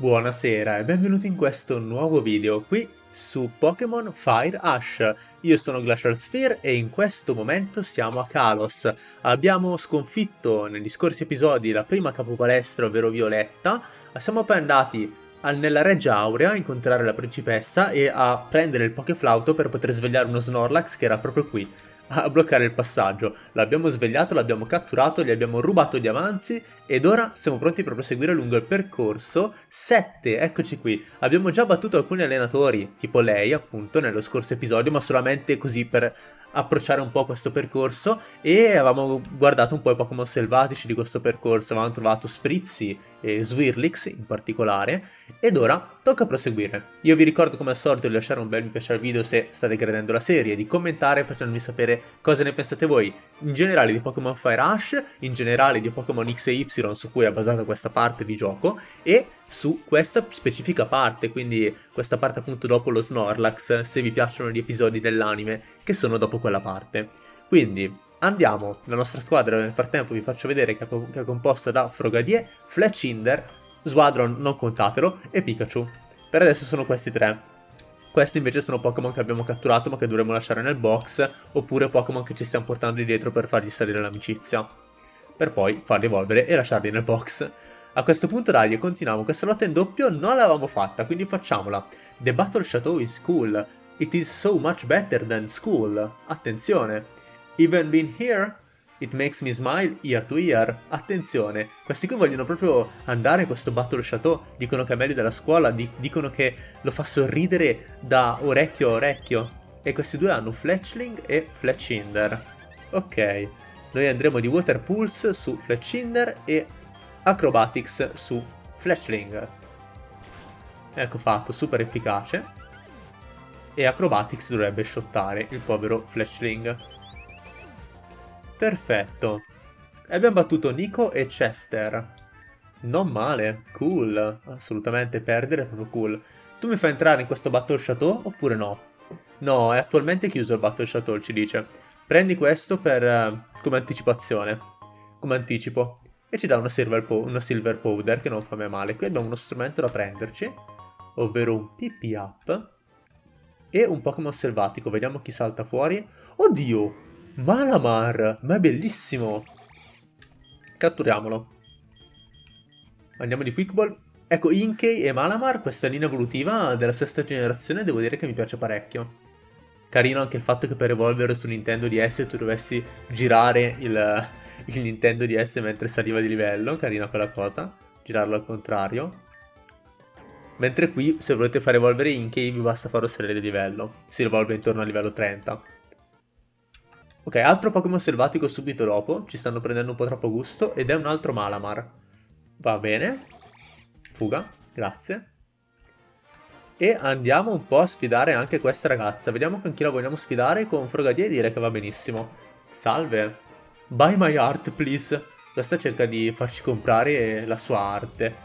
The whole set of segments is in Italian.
Buonasera e benvenuti in questo nuovo video qui su Pokémon Fire Ash. Io sono Glacial Sphere e in questo momento siamo a Kalos. Abbiamo sconfitto negli scorsi episodi la prima capopalestra, ovvero Violetta. Siamo poi andati nella Reggia Aurea a incontrare la principessa e a prendere il Pokéflauto per poter svegliare uno Snorlax che era proprio qui a bloccare il passaggio. L'abbiamo svegliato, l'abbiamo catturato, gli abbiamo rubato gli avanzi ed ora siamo pronti per proseguire lungo il percorso 7. Eccoci qui. Abbiamo già battuto alcuni allenatori, tipo lei appunto nello scorso episodio, ma solamente così per approcciare un po' questo percorso e avevamo guardato un po' i Pokémon selvatici di questo percorso, avevamo trovato Sprizzi e Swirlix in particolare ed ora tocca proseguire. Io vi ricordo come al solito di lasciare un bel mi piace al video se state credendo la serie, di commentare facendomi sapere cosa ne pensate voi in generale di Pokémon Fire Rush, in generale di Pokémon X e Y su cui è basata questa parte di gioco e su questa specifica parte, quindi questa parte appunto dopo lo Snorlax, se vi piacciono gli episodi dell'anime che sono dopo quella parte. Quindi andiamo, la nostra squadra nel frattempo vi faccio vedere che è, composta da Frogadier, Fletchinder, Squadron non contatelo e Pikachu. Per adesso sono questi tre. Questi invece sono Pokémon che abbiamo catturato ma che dovremo lasciare nel box, oppure Pokémon che ci stiamo portando dietro per fargli salire l'amicizia. Per poi farli evolvere e lasciarli nel box. A questo punto dai, continuiamo. Questa lotta in doppio non l'avevamo fatta, quindi facciamola. The Battle Chateau is cool. It is so much better than school. Attenzione. Even been here? It makes me smile ear to ear. Attenzione, questi qui vogliono proprio andare a questo Battle Chateau, dicono che è meglio della scuola, di dicono che lo fa sorridere da orecchio a orecchio. E questi due hanno Fletchling e Fletchinder. Ok, noi andremo di Water Pulse su Fletchinder e Acrobatics su Flashling. Ecco fatto, super efficace. E Acrobatics dovrebbe shottare il povero Flashling. Perfetto. Abbiamo battuto Nico e Chester. Non male, cool. Assolutamente perdere è proprio cool. Tu mi fai entrare in questo Battle Chateau oppure no? No, è attualmente chiuso il Battle Chateau, ci dice. Prendi questo per, uh, come anticipazione. Come anticipo e ci dà una silver, una silver powder che non fa mai male. Qui abbiamo uno strumento da prenderci, ovvero un PP up e un Pokémon selvatico. Vediamo chi salta fuori. Oddio! Malamar! Ma è bellissimo! Catturiamolo. Andiamo di Quick Ball. Ecco, Inkey e Malamar, questa linea evolutiva della sesta generazione, devo dire che mi piace parecchio. Carino anche il fatto che per evolvere su Nintendo DS tu dovessi girare il, il Nintendo DS mentre saliva di livello, carina quella cosa, girarlo al contrario. Mentre qui, se volete fare evolvere Inkey, vi basta farlo salire di livello, si evolve intorno al livello 30. Ok, altro Pokémon selvatico subito dopo, ci stanno prendendo un po' troppo gusto, ed è un altro Malamar. Va bene, fuga, grazie. E andiamo un po' a sfidare anche questa ragazza, vediamo con chi la vogliamo sfidare, con Frogadier e dire che va benissimo. Salve, Buy my art, please. Questa cerca di farci comprare la sua arte.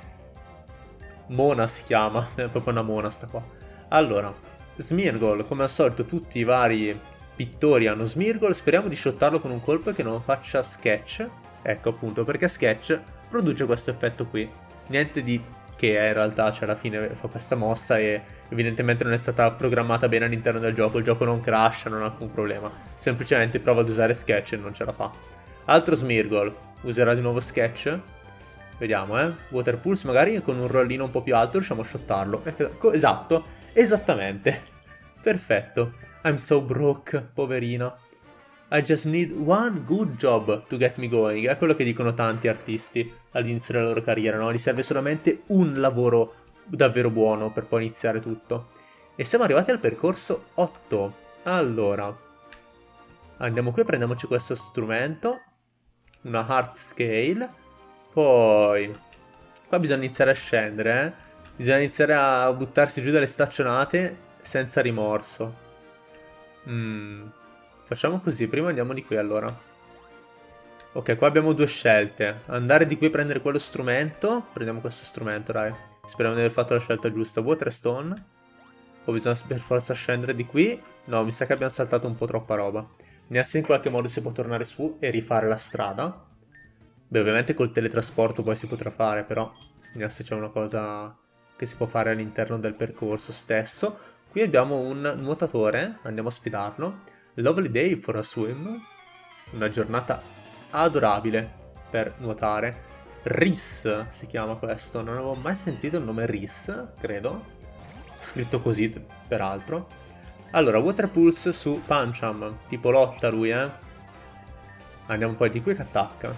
Mona si chiama, è proprio una mona sta qua. Allora, Smirgol, come al solito tutti i vari pittori hanno Smirgol, speriamo di shottarlo con un colpo che non faccia sketch. Ecco appunto, perché sketch produce questo effetto qui. Niente di che in realtà cioè, alla fine fa questa mossa e evidentemente non è stata programmata bene all'interno del gioco, il gioco non crasha, non ha alcun problema. Semplicemente prova ad usare sketch e non ce la fa. Altro Smirgol. Userà di nuovo Sketch. Vediamo, eh. Water Pulse magari con un rollino un po' più alto riusciamo a shottarlo. Esatto, esattamente. Perfetto. I'm so broke, poverina. I just need one good job to get me going. È quello che dicono tanti artisti all'inizio della loro carriera, no? Gli serve solamente un lavoro davvero buono per poi iniziare tutto. E siamo arrivati al percorso 8. Allora, andiamo qui, prendiamoci questo strumento una heart scale. Poi, qua bisogna iniziare a scendere, eh. Bisogna iniziare a buttarsi giù dalle staccionate senza rimorso. Mm. Facciamo così, prima andiamo di qui allora. Ok, qua abbiamo due scelte. Andare di qui a prendere quello strumento. Prendiamo questo strumento, dai. Speriamo di aver fatto la scelta giusta. Water Stone. O bisogna per forza scendere di qui. No, mi sa che abbiamo saltato un po' troppa roba. Neanche in qualche modo si può tornare su e rifare la strada. Beh, ovviamente col teletrasporto poi si potrà fare, però Neanche c'è una cosa che si può fare all'interno del percorso stesso. Qui abbiamo un nuotatore, andiamo a sfidarlo. Lovely day for a swim. Una giornata adorabile per nuotare. Riss si chiama questo, non avevo mai sentito il nome Riss, credo. Scritto così, peraltro. Allora, Water Pulse su Pancham, tipo lotta lui, eh. Andiamo poi di qui che attacca.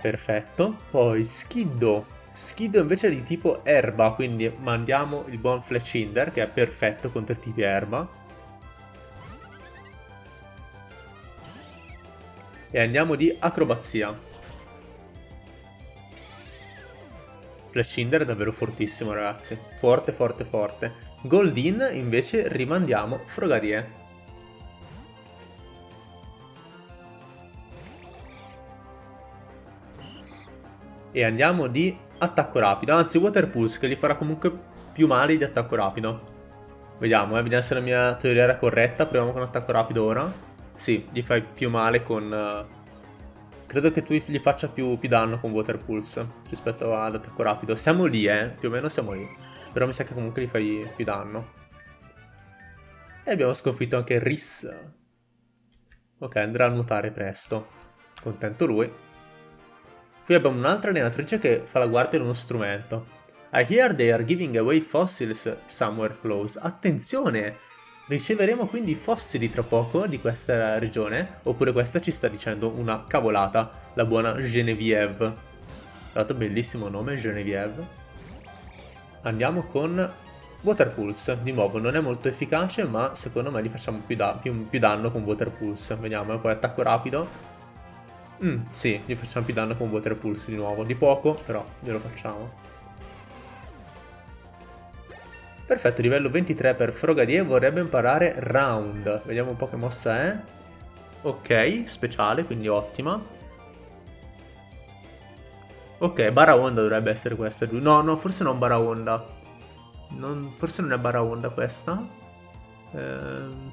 Perfetto. Poi Skiddo. Skiddo invece è di tipo erba, quindi mandiamo il buon Fletchinder, che è perfetto contro i tipi erba. E andiamo di acrobazia. Fletchinder è davvero fortissimo, ragazzi. Forte, forte, forte. Goldin invece rimandiamo Frogadier. E andiamo di attacco rapido. Anzi, Water Pulse, che gli farà comunque più male di attacco rapido. Vediamo, eh, vediamo se la mia teoria era corretta. Proviamo con attacco rapido ora. Sì, gli fai più male con... Uh... Credo che tu gli faccia più, più, danno con Water Pulse rispetto ad attacco rapido. Siamo lì, eh. Più o meno siamo lì. Però mi sa che comunque gli fai più danno. E abbiamo sconfitto anche Riss. Ok, andrà a nuotare presto. Contento lui. Qui abbiamo un'altra allenatrice che fa la guardia di uno strumento. I hear they are giving away fossils somewhere close. Attenzione! Riceveremo quindi fossili tra poco di questa regione, oppure questa ci sta dicendo una cavolata, la buona Genevieve. Tra bellissimo nome, Genevieve. Andiamo con Water Pulse, di nuovo non è molto efficace ma secondo me gli facciamo più, da più, più danno con Water Pulse. Vediamo, e poi attacco rapido, Mm, sì, gli facciamo più danno con Water Pulse di nuovo. Di poco, però glielo facciamo. Perfetto, livello 23 per Frogadier vorrebbe imparare Round. Vediamo un po' che mossa è. Ok, speciale, quindi ottima. Ok, Baraonda dovrebbe essere questa. No, no, forse non Baraonda. Non, forse non è Baraonda questa. Ehm...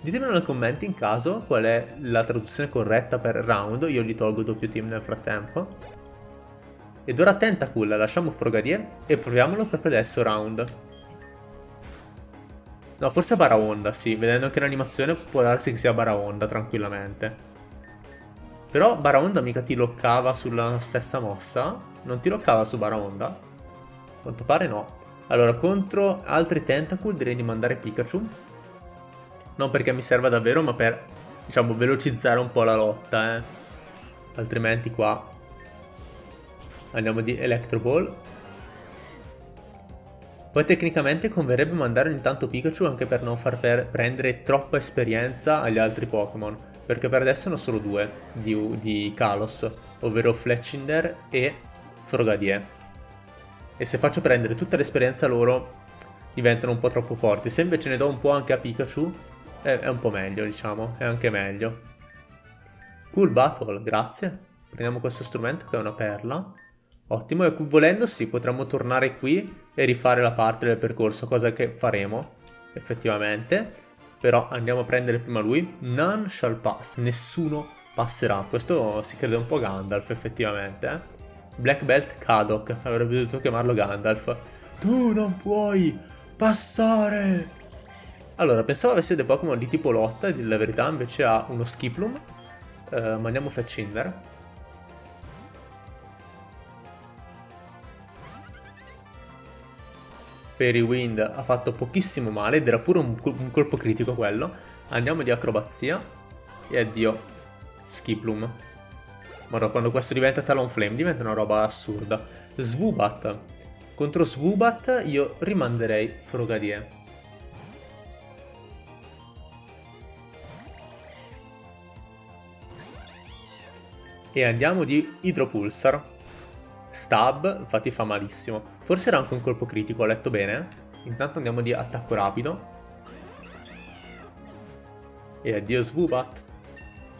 Ditemelo nei commenti in caso qual è la traduzione corretta per round, io gli tolgo doppio team nel frattempo. Ed ora Tentacool, lasciamo Frogadier e proviamolo proprio adesso round. No, forse Baraonda, sì, vedendo anche l'animazione può darsi che sia Baraonda tranquillamente. Però Baraonda mica ti loccava sulla stessa mossa? Non ti loccava su Baraonda? A quanto pare no. Allora, contro altri Tentacool direi di mandare Pikachu non perché mi serva davvero, ma per, diciamo, velocizzare un po' la lotta, eh. Altrimenti qua andiamo di Electro Ball. Poi tecnicamente converrebbe mandare ogni tanto Pikachu anche per non far per prendere troppa esperienza agli altri Pokémon. Perché per adesso sono solo due di, di Kalos, ovvero Fletchinder e Frogadier. E se faccio prendere tutta l'esperienza loro diventano un po' troppo forti. Se invece ne do un po' anche a Pikachu, è, è un po' meglio, diciamo, è anche meglio. Cool Battle, grazie. Prendiamo questo strumento che è una perla. Ottimo, e volendo sì, potremmo tornare qui e rifare la parte del percorso, cosa che faremo, effettivamente. Però andiamo a prendere prima lui. None shall pass, nessuno passerà. Questo si crede un po' Gandalf, effettivamente, eh. Black Belt Kadok, avrebbe dovuto chiamarlo Gandalf. Tu non puoi passare! Allora, pensavo avesse dei Pokémon di tipo lotta, di la verità invece ha uno Skiplum. Eh, mandiamo Fletchinder. Fairy Wind ha fatto pochissimo male ed era pure un, un colpo critico quello. Andiamo di acrobazia. E addio. Skiplum. Ma quando questo diventa Talonflame diventa una roba assurda. Swoobat. Contro Swoobat io rimanderei Frogadier. E andiamo di Hydropulsar. Stab, infatti fa malissimo. Forse era anche un colpo critico, ho letto bene. Intanto andiamo di attacco rapido. E addio Swoobat.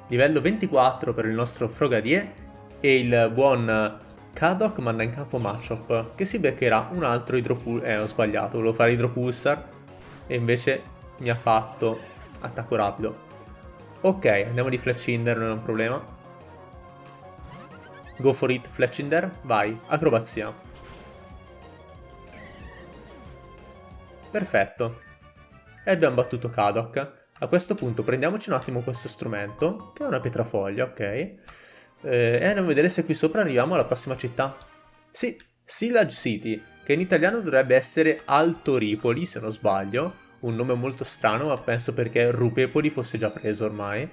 Livello 24 per il nostro Frogadier. E il buon Kadok manda in campo Machop, che si beccherà un altro Hydropulsar. Eh, ho sbagliato, volevo fare Hydropulsar. E invece mi ha fatto attacco rapido. Ok, andiamo di Fletchinder, non è un problema. Go for it, Fletchinder, vai, acrobazia. Perfetto. E abbiamo battuto Kadok. A questo punto prendiamoci un attimo questo strumento, che è una pietrafoglia, ok? Eh, e andiamo a vedere se qui sopra arriviamo alla prossima città. Sì, Silage City, che in italiano dovrebbe essere Alto Ripoli, se non sbaglio. Un nome molto strano, ma penso perché Rupepoli fosse già preso ormai.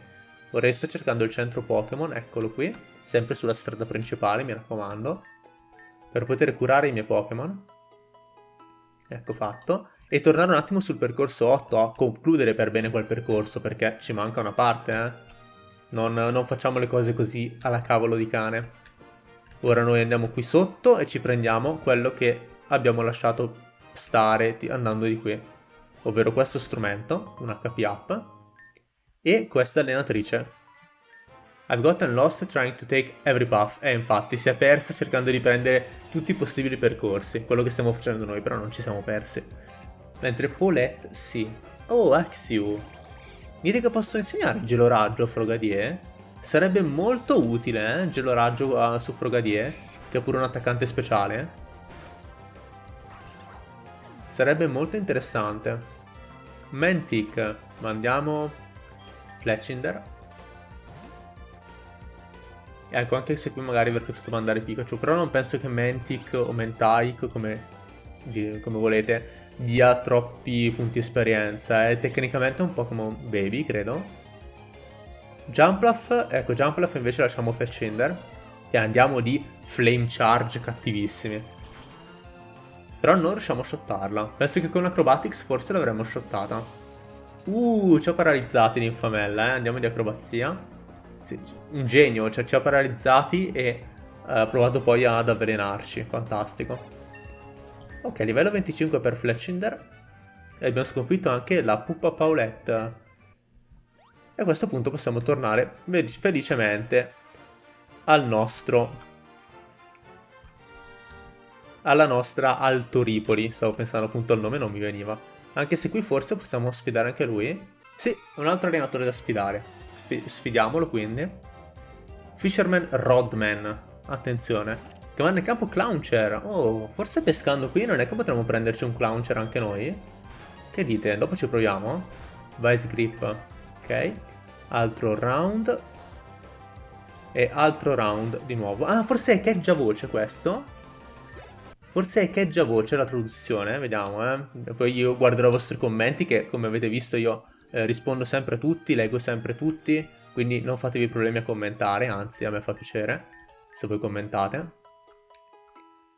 Ora sto cercando il centro Pokémon, eccolo qui, sempre sulla strada principale, mi raccomando, per poter curare i miei Pokémon. Ecco fatto e tornare un attimo sul percorso 8 a concludere per bene quel percorso perché ci manca una parte, eh. Non, non facciamo le cose così alla cavolo di cane. Ora noi andiamo qui sotto e ci prendiamo quello che abbiamo lasciato stare andando di qui. Ovvero questo strumento, un HP up, e questa allenatrice. I've gotten lost trying to take every path. E infatti si è persa cercando di prendere tutti i possibili percorsi. Quello che stiamo facendo noi, però non ci siamo persi. Mentre Paulette sì. Oh, Axio. Dite che posso insegnare gelo raggio a Frogadier? Sarebbe molto utile, eh? Gelo raggio uh, su Frogadier, che è pure un attaccante speciale. Sarebbe molto interessante. Mantic, mandiamo Fletchinder. Ecco, anche se qui magari avrei potuto mandare Pikachu, però non penso che Mantic o Mentaik, come, come volete, dia troppi punti esperienza, è tecnicamente un po' come un baby, credo. Jumpluff, ecco, Jumpluff invece lasciamo Fetchinder e andiamo di Flame Charge cattivissimi. Però non riusciamo a shottarla. Penso che con Acrobatics forse l'avremmo shottata. Uh, ci ha paralizzati l'infamella, eh. Andiamo di acrobazia. Un genio, cioè ci ha paralizzati e uh, ha provato poi ad avvelenarci. Fantastico. Ok, livello 25 per Fletchinder. E abbiamo sconfitto anche la Puppa Paulette. E a questo punto possiamo tornare felicemente al nostro... Alla nostra Alto Ripoli. Stavo pensando appunto al nome, non mi veniva. Anche se qui forse possiamo sfidare anche lui. Sì, un altro allenatore da sfidare. Sfidiamolo quindi. Fisherman Rodman. Attenzione. Che vanno in campo Clowncher. Oh, forse pescando qui non è che potremmo prenderci un Clowncher anche noi? Che dite? Dopo ci proviamo? Vice Grip. Ok. Altro round. E altro round di nuovo. Ah, forse è Caggia Voce questo? Forse è Caggia Voce la traduzione, vediamo, eh. Poi io guarderò i vostri commenti che, come avete visto, io eh, rispondo sempre a tutti, leggo sempre tutti, quindi non fatevi problemi a commentare, anzi a me fa piacere se voi commentate.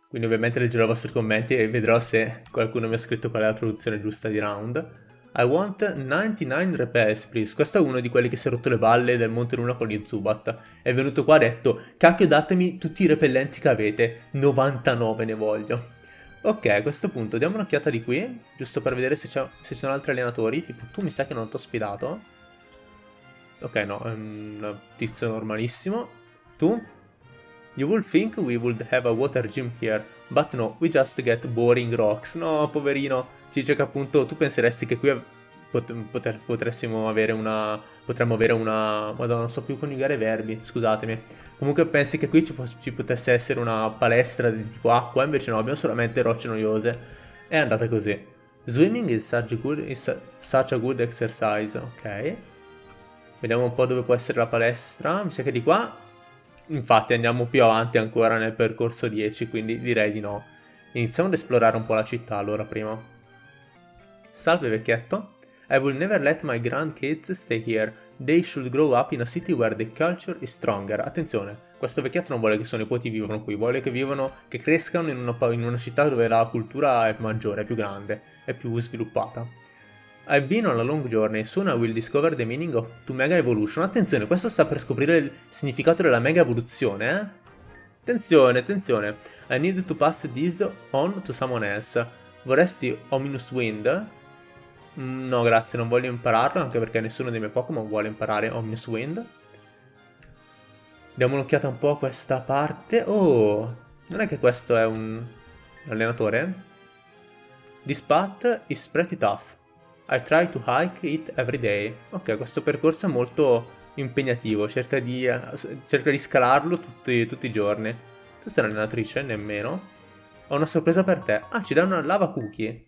Quindi ovviamente leggerò i vostri commenti e vedrò se qualcuno mi ha scritto qual è la traduzione giusta di round. I want 99 repels, please. Questo è uno di quelli che si è rotto le balle del Monte Luna con gli Zubat. È venuto qua e ha detto, cacchio datemi tutti i repellenti che avete, 99 ne voglio. Ok, a questo punto diamo un'occhiata di qui, giusto per vedere se, ci sono altri allenatori. Tipo, tu mi sa che non ti ho sfidato. Ok, no, è un tizio normalissimo. Tu? You would think we would have a water gym here, but no, we just get boring rocks. No, poverino, ci dice che appunto tu penseresti che qui pot potressimo avere una... potremmo avere una... madonna, non so più coniugare verbi, scusatemi. Comunque pensi che qui ci, ci potesse essere una palestra di tipo acqua, invece no, abbiamo solamente rocce noiose. È andata così. Swimming is such good, is such a good exercise, ok. Vediamo un po' dove può essere la palestra. Mi sa che di qua Infatti andiamo più avanti ancora nel percorso 10, quindi direi di no. Iniziamo ad esplorare un po' la città allora prima. Salve vecchietto. I will never let my grandkids stay here. They should grow up in a city where the culture is stronger. Attenzione, questo vecchietto non vuole che i suoi nipoti vivano qui, vuole che vivano, che crescano in una, in una città dove la cultura è maggiore, è più grande, è più sviluppata. I've been on a long journey, soon I will discover the meaning of to Mega Evolution. Attenzione, questo sta per scoprire il significato della Mega Evoluzione, eh? Attenzione, attenzione. I need to pass this on to someone else. Vorresti Ominous Wind? No, grazie, non voglio impararlo, anche perché nessuno dei miei Pokémon vuole imparare Ominous Wind. Diamo un'occhiata un po' a questa parte. Oh, non è che questo è un allenatore? This path is pretty tough. I try to hike it every day. Ok, questo percorso è molto impegnativo, cerca di, cerca di scalarlo tutti, tutti, i giorni. Tu sei un'allenatrice? Nemmeno. Ho una sorpresa per te. Ah, ci dà una lava cookie.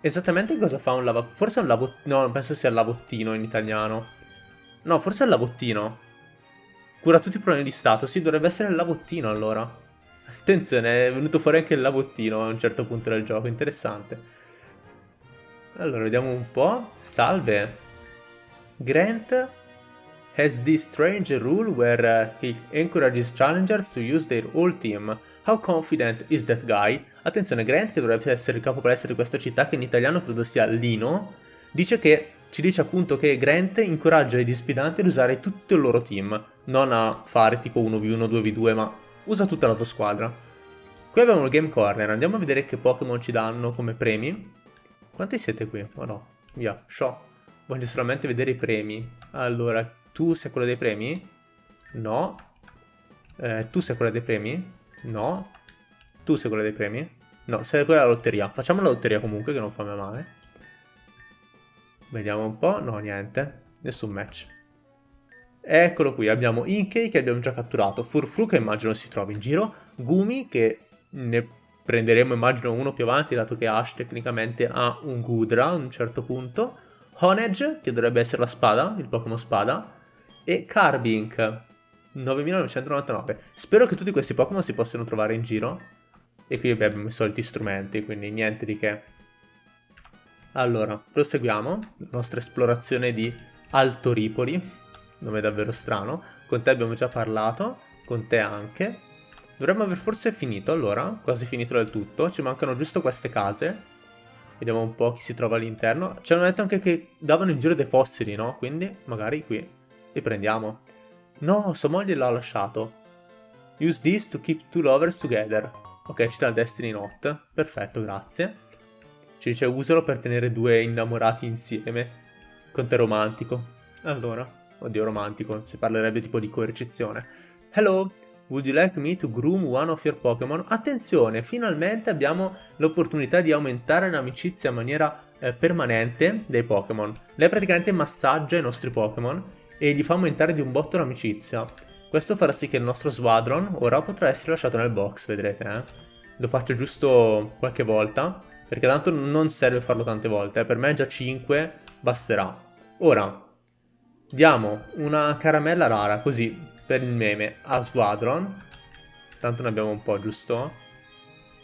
Esattamente cosa fa un lava... Forse è un lavottino... No, penso sia il lavottino in italiano. No, forse è il lavottino. Cura tutti i problemi di stato. Sì, dovrebbe essere il lavottino allora. Attenzione, è venuto fuori anche il lavottino a un certo punto del gioco. Interessante. Allora, vediamo un po'. Salve. Grant has this strange rule where he encourages challengers to use their whole team. How confident is that guy? Attenzione, Grant, che dovrebbe essere il capo palestra di questa città, che in italiano credo sia Lino, dice che ci dice appunto che Grant incoraggia gli sfidanti ad usare tutto il loro team, non a fare tipo 1v1, 2v2, ma usa tutta la tua squadra. Qui abbiamo il Game Corner, andiamo a vedere che Pokémon ci danno come premi. Quanti siete qui? Oh no, via, show. Voglio solamente vedere i premi. Allora, tu sei quello dei premi? No. Eh, tu sei quello dei premi? No. Tu sei quello dei premi? No, sei quella della lotteria. Facciamo la lotteria comunque, che non fa male. Vediamo un po'. No, niente. Nessun match. Eccolo qui, abbiamo Inkei che abbiamo già catturato, Furfru che immagino si trovi in giro, Gumi che ne prenderemo immagino uno più avanti dato che Ash tecnicamente ha un Gudra a un certo punto, Honedge che dovrebbe essere la spada, il Pokémon spada, e Carbink 9999. Spero che tutti questi Pokémon si possano trovare in giro. E qui abbiamo i soliti strumenti, quindi niente di che. Allora, proseguiamo la nostra esplorazione di Alto Ripoli, nome davvero strano. Con te abbiamo già parlato, con te anche. Dovremmo aver forse finito, allora, quasi finito del tutto. Ci mancano giusto queste case. Vediamo un po' chi si trova all'interno. Ci hanno detto anche che davano in giro dei fossili, no? Quindi magari qui li prendiamo. No, sua moglie l'ha lasciato. Use this to keep two lovers together. Ok, ci dà Destiny Note. Perfetto, grazie. Ci dice usalo per tenere due innamorati insieme. Con te romantico. Allora, oddio romantico, si parlerebbe tipo di coercizione. Hello, would you like me to groom one of your Pokémon? Attenzione, finalmente abbiamo l'opportunità di aumentare l'amicizia in maniera eh, permanente dei Pokémon. Lei praticamente massaggia i nostri Pokémon e gli fa aumentare di un botto l'amicizia. Questo farà sì che il nostro Squadron ora potrà essere lasciato nel box, vedrete, eh? Lo faccio giusto qualche volta, perché tanto non serve farlo tante volte, eh? per me già 5 basterà. Ora, diamo una caramella rara, così, per il meme, a Squadron. Tanto ne abbiamo un po', giusto?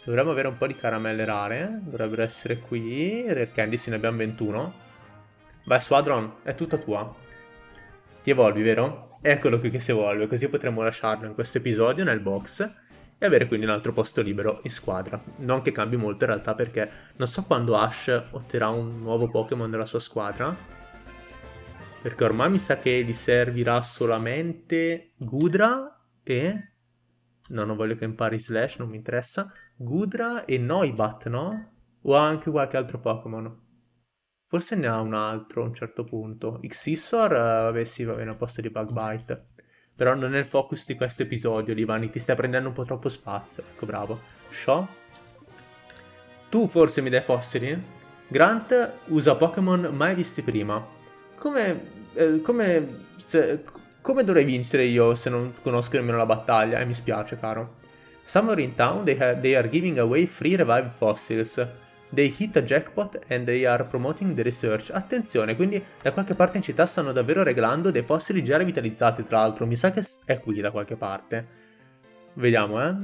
Dovremmo avere un po' di caramelle rare, dovrebbero essere qui, Rare Candy, sì, ne abbiamo 21. Vai, Squadron, è tutta tua. Ti evolvi, vero? Eccolo qui che si evolve, così potremo lasciarlo in questo episodio nel box e avere quindi un altro posto libero in squadra. Non che cambi molto in realtà perché non so quando Ash otterrà un nuovo Pokémon nella sua squadra. Perché ormai mi sa che gli servirà solamente Gudra e... No, non voglio che impari Slash, non mi interessa. Gudra e Noibat, no? O anche qualche altro Pokémon? Forse ne ha un altro a un certo punto. Xissor, vabbè sì, va bene a posto di Bugbite. Però non è il focus di questo episodio, Livani, ti stai prendendo un po' troppo spazio. Ecco, bravo. Shaw? Tu forse mi dai fossili? Grant usa Pokémon mai visti prima. Come... Eh, come... Se, come dovrei vincere io se non conosco nemmeno la battaglia? E eh, mi spiace, caro. Somewhere in town they, they are giving away free revived fossils. They hit a jackpot and they are promoting the research. Attenzione, quindi da qualche parte in città stanno davvero regalando dei fossili già revitalizzati, tra l'altro. Mi sa che è qui da qualche parte. Vediamo, eh.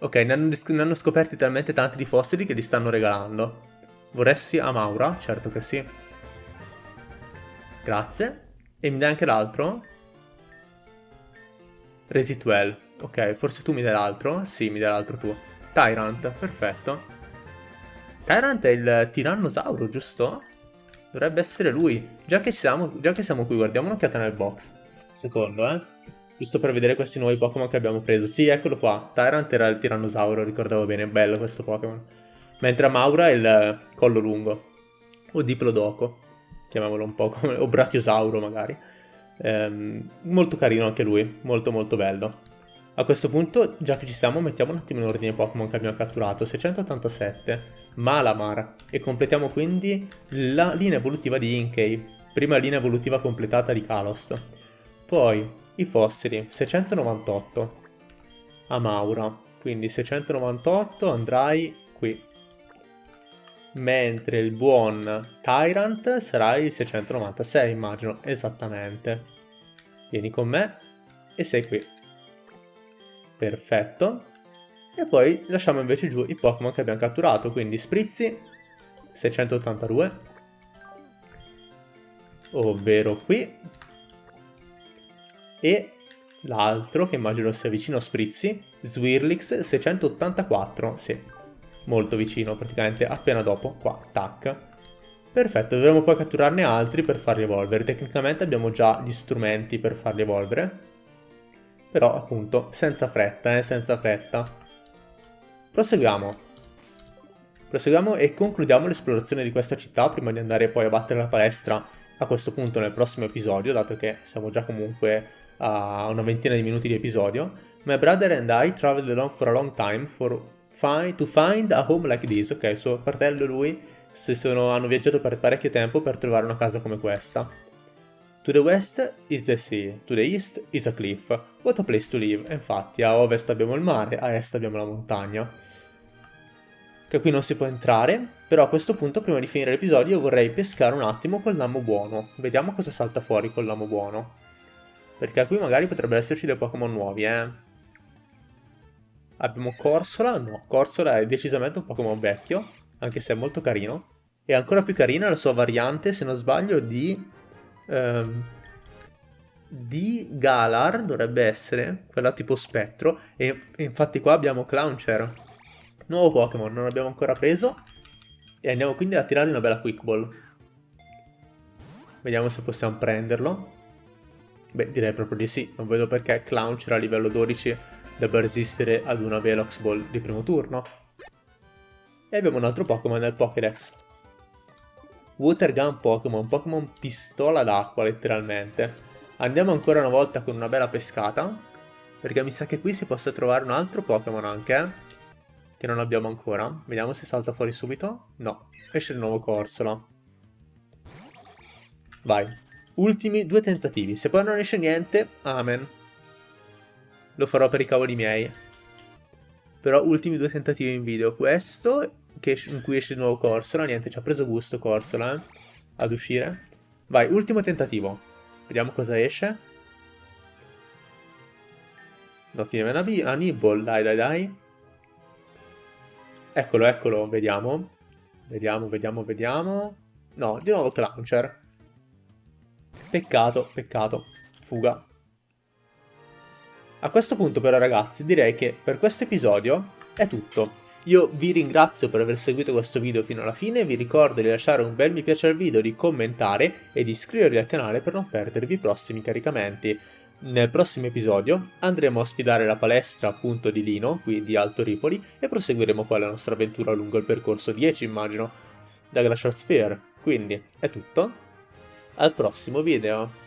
Ok, ne hanno, ne hanno scoperti talmente tanti di fossili che li stanno regalando. Vorresti a Maura? Certo che sì. Grazie. E mi dai anche l'altro? Resitwell. Ok, forse tu mi dai l'altro? Sì, mi dai l'altro tu. Tyrant, perfetto. Tyrant è il tirannosauro, giusto? Dovrebbe essere lui. Già che, siamo, già che siamo qui, guardiamo un'occhiata nel box. Secondo, eh. Giusto per vedere questi nuovi Pokémon che abbiamo preso. Sì, eccolo qua. Tyrant era il tirannosauro, ricordavo bene. Bello questo Pokémon. Mentre Maura è il collo lungo. O Diplodoco. Chiamiamolo un po' come... O Brachiosauro, magari. Ehm, molto carino anche lui. Molto molto bello. A questo punto, già che ci siamo, mettiamo un attimo in ordine i Pokémon che abbiamo catturato. 687, Malamar, e completiamo quindi la linea evolutiva di Inkei. prima linea evolutiva completata di Kalos. Poi i fossili, 698. Amaura, quindi 698 andrai qui. Mentre il buon Tyrant sarà il 696, immagino, esattamente. Vieni con me e sei qui. Perfetto. E poi lasciamo invece giù i Pokémon che abbiamo catturato, quindi Sprizzi, 682, ovvero qui, e l'altro che immagino sia vicino a Sprizzi, Swirlix 684, sì, molto vicino, praticamente appena dopo, qua, tac. Perfetto, dovremo poi catturarne altri per farli evolvere, tecnicamente abbiamo già gli strumenti per farli evolvere, però appunto senza fretta, eh, senza fretta. Proseguiamo. Proseguiamo e concludiamo l'esplorazione di questa città prima di andare poi a battere la palestra a questo punto nel prossimo episodio, dato che siamo già comunque a una ventina di minuti di episodio. My brother and I traveled along for a long time for find, to find a home like this. Ok, suo fratello e lui sono, hanno viaggiato per parecchio tempo per trovare una casa come questa. To the west is the sea, to the east is a cliff. What a place to live. Infatti, a ovest abbiamo il mare, a est abbiamo la montagna che qui non si può entrare, però a questo punto prima di finire l'episodio vorrei pescare un attimo col lamo buono, vediamo cosa salta fuori col lamo buono, perché qui magari potrebbero esserci dei Pokémon nuovi, eh. Abbiamo Corsola, no, Corsola è decisamente un Pokémon vecchio, anche se è molto carino, e ancora più carina la sua variante, se non sbaglio, di... Ehm, di Galar dovrebbe essere, quella tipo spettro, e infatti qua abbiamo Clowncher, Nuovo Pokémon, non abbiamo ancora preso. E andiamo quindi a tirare una bella Quick Ball. Vediamo se possiamo prenderlo. Beh, direi proprio di sì. Non vedo perché Clowncher a livello 12 debba resistere ad una Velox Ball di primo turno. E abbiamo un altro Pokémon nel Pokédex. Water Gun Pokémon, Pokémon pistola d'acqua letteralmente. Andiamo ancora una volta con una bella pescata, perché mi sa che qui si possa trovare un altro Pokémon anche, che non abbiamo ancora. Vediamo se salta fuori subito. No, esce il nuovo Corsola. Vai. Ultimi due tentativi. Se poi non esce niente, amen. Lo farò per i cavoli miei. Però ultimi due tentativi in video. Questo, che, in cui esce il nuovo Corsola. Niente, ci ha preso gusto Corsola, eh, ad uscire. Vai, ultimo tentativo. Vediamo cosa esce. No, tiene una, una Nibble, dai dai dai. Eccolo, eccolo, vediamo. Vediamo, vediamo, vediamo. No, di nuovo Clowncher. Peccato, peccato. Fuga. A questo punto però ragazzi direi che per questo episodio è tutto. Io vi ringrazio per aver seguito questo video fino alla fine, vi ricordo di lasciare un bel mi piace al video, di commentare e di iscrivervi al canale per non perdervi i prossimi caricamenti. Nel prossimo episodio andremo a sfidare la palestra appunto di Lino, qui di Alto Ripoli, e proseguiremo poi la nostra avventura lungo il percorso 10 immagino, da Glacial Sphere. Quindi è tutto, al prossimo video!